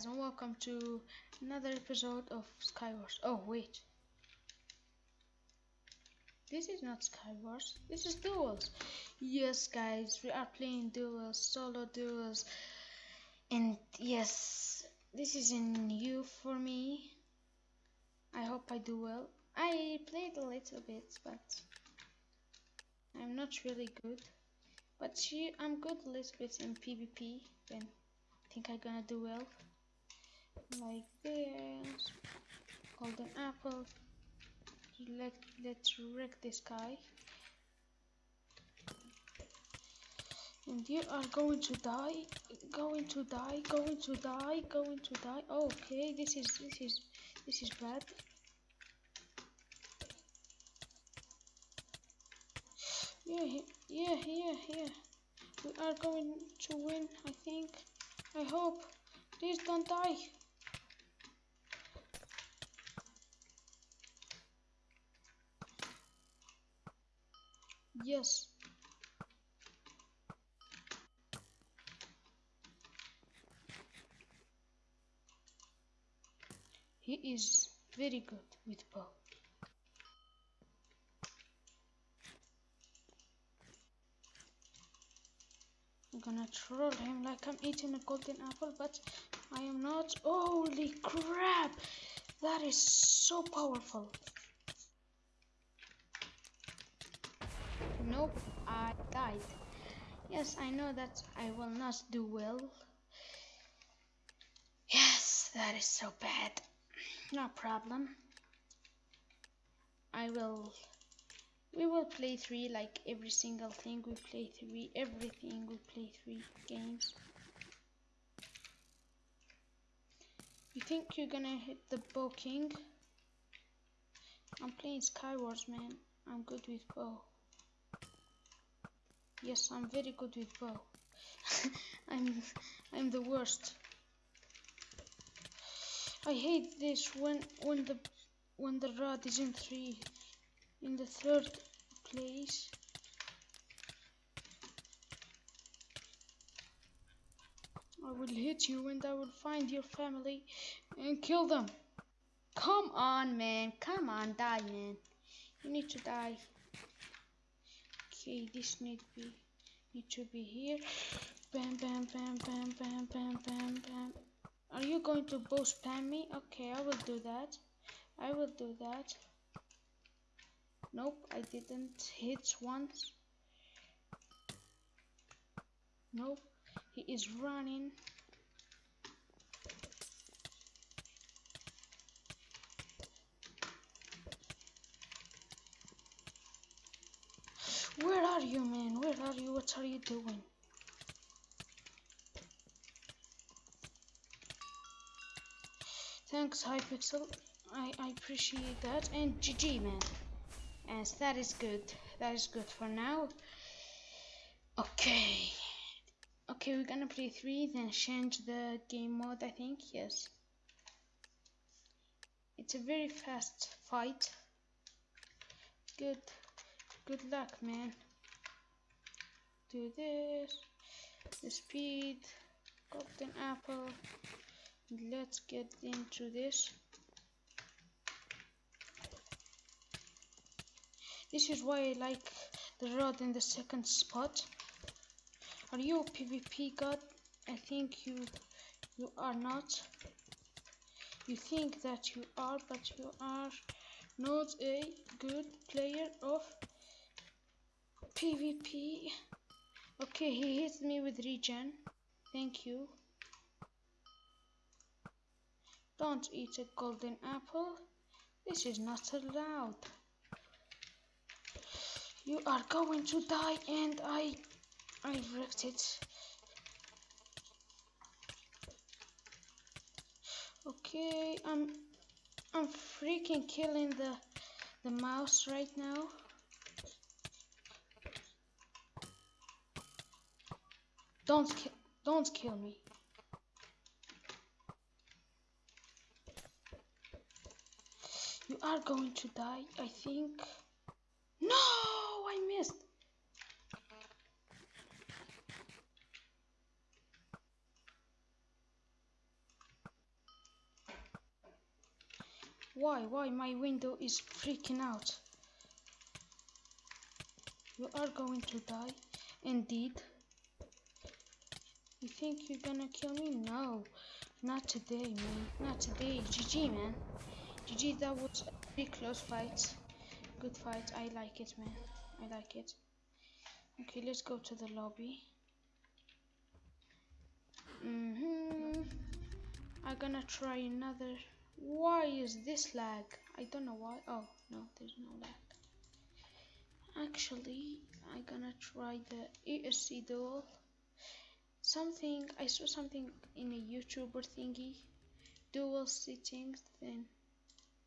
guys and welcome to another episode of Skywars. Oh wait. This is not Skywars. This is duels. Yes guys, we are playing duels, solo duels. And yes, this is new for me. I hope I do well. I played a little bit, but I'm not really good. But I'm good a little bit in PvP. Then I think I'm gonna do well like this. Golden apple. Let, let's wreck this guy and you are going to die going to die going to die going to die. Oh, okay this is this is this is bad. Yeah yeah yeah yeah. We are going to win i think. I hope. Please don't die Yes. He is very good with bow. I'm gonna troll him like I'm eating a golden apple, but I am not. Holy crap! That is so powerful. Nope, I died. Yes, I know that I will not do well. Yes, that is so bad. No problem. I will... We will play three, like every single thing we play three, everything we play three games. You think you're gonna hit the bow king? I'm playing Skywars, man. I'm good with bow. Yes, I'm very good with bow. I'm I'm the worst. I hate this when when the when the rod is in three in the third place. I will hit you and I will find your family and kill them. Come on, man. Come on, die, man. You need to die okay this need be need to be here. Bam bam bam bam bam bam bam bam. Are you going to bow spam me? Okay I will do that. I will do that. Nope I didn't hit once. Nope he is running Where are you, man? Where are you? What are you doing? Thanks, Hypixel. I, I appreciate that. And GG, man. Yes, that is good. That is good for now. Okay. Okay, we're gonna play three, then change the game mode, I think. Yes. It's a very fast fight. Good. Good luck, man. Do this. The speed. Golden apple. Let's get into this. This is why I like the rod in the second spot. Are you a PvP god? I think you you are not. You think that you are, but you are not a good player of PvP. Okay, he hits me with regen. Thank you. Don't eat a golden apple. This is not allowed. You are going to die and I I wrecked it. Okay, I'm I'm freaking killing the the mouse right now. Don't ki don't kill me. You are going to die, I think. No, I missed. Why? Why my window is freaking out? You are going to die. Indeed. You think you're gonna kill me? No. Not today, man. Not today. GG, man. GG, that was a pretty close fight. Good fight. I like it, man. I like it. Okay, let's go to the lobby. Mm hmm I'm gonna try another. Why is this lag? I don't know why. Oh, no, there's no lag. Actually, I'm gonna try the ESC duel. Something, I saw something in a YouTuber thingy. Duel settings, then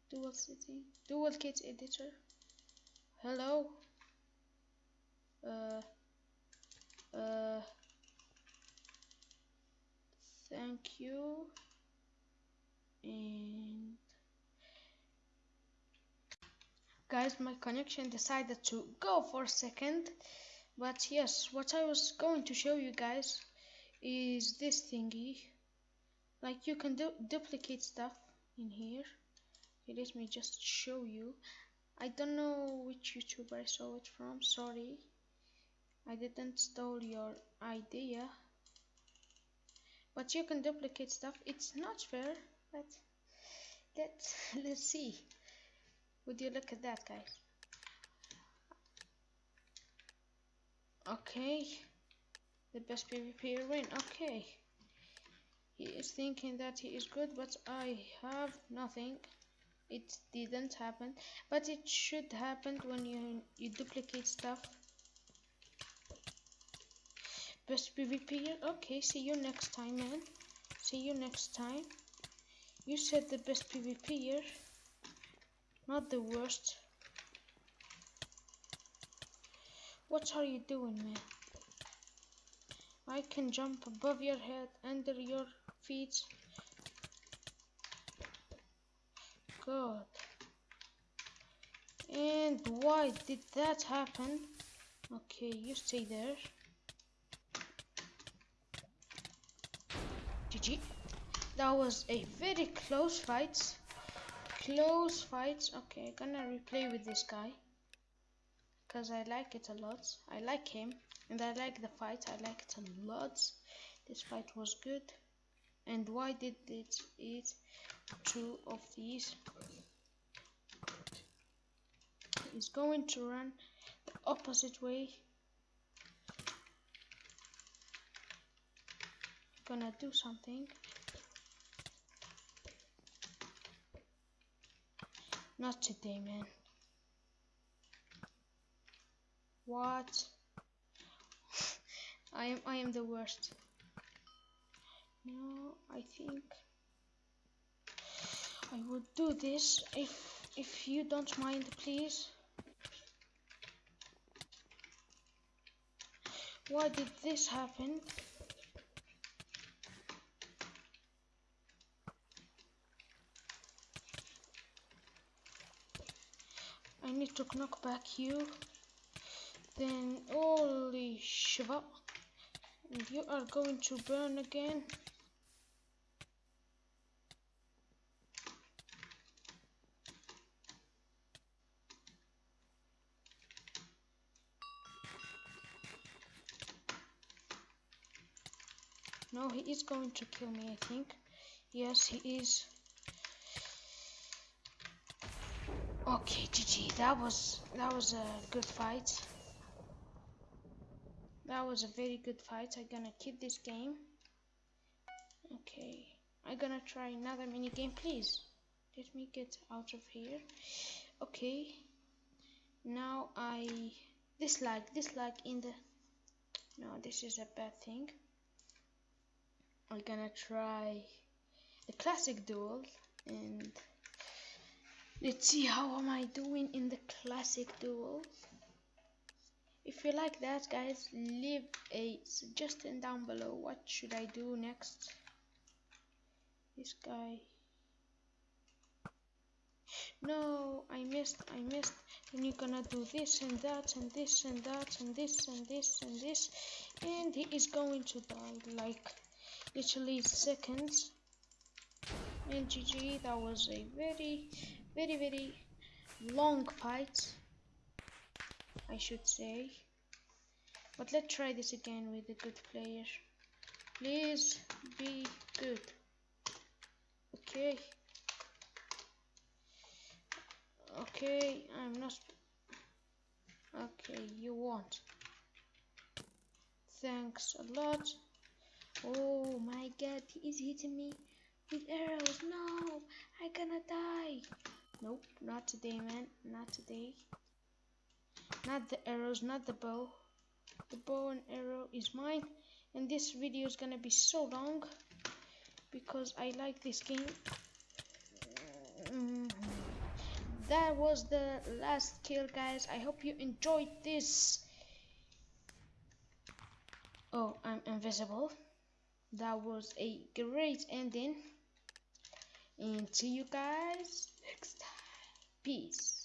duel setting, duel kit editor. Hello? Uh, uh, thank you and guys my connection decided to go for a second but yes what I was going to show you guys is this thingy. Like you can du duplicate stuff in here. Okay, let me just show you. I don't know which YouTuber I saw it from sorry. I didn't steal your idea. But you can duplicate stuff. It's not fair but let's let's see. Would you look at that guys? Okay the best PvP win okay. He is thinking that he is good but I have nothing. It didn't happen but it should happen when you you duplicate stuff. Best PvP okay see you next time man. See you next time. You said the best PVP PvPer, not the worst. What are you doing, man? I can jump above your head, under your feet. God. And why did that happen? Okay, you stay there. GG. That was a very close fight. Close fight. Okay, gonna replay with this guy. Because I like it a lot. I like him. And I like the fight. I like it a lot. This fight was good. And why did it eat two of these? He's going to run the opposite way. Gonna do something. Not today, man. What? I am I am the worst. No, I think I would do this if if you don't mind, please. Why did this happen? I need to knock back you. Then, holy shiva. You are going to burn again. No, he is going to kill me, I think. Yes, he is. Okay, GG. That was that was a good fight. That was a very good fight. I'm gonna keep this game. Okay, I'm gonna try another mini game, please. Let me get out of here. Okay. Now I dislike dislike in the. No, this is a bad thing. I'm gonna try the classic duel and let's see how am I doing in the classic duel if you like that guys leave a suggestion down below. What should I do next? This guy. No I missed I missed. And you're gonna do this and that and this and that and this and this and this. And he is going to die like literally seconds. And GG that was a very very very long fight I should say. But let's try this again with a good player. Please be good. Okay. Okay I'm not okay you want thanks a lot. Oh my god he is hitting me with arrows. No I'm gonna die. Nope not today man. Not today not the arrows not the bow. The bow and arrow is mine. And this video is gonna be so long because I like this game. Mm. that was the last kill guys. I hope you enjoyed this. Oh I'm invisible. That was a great ending. And see you guys next time. Peace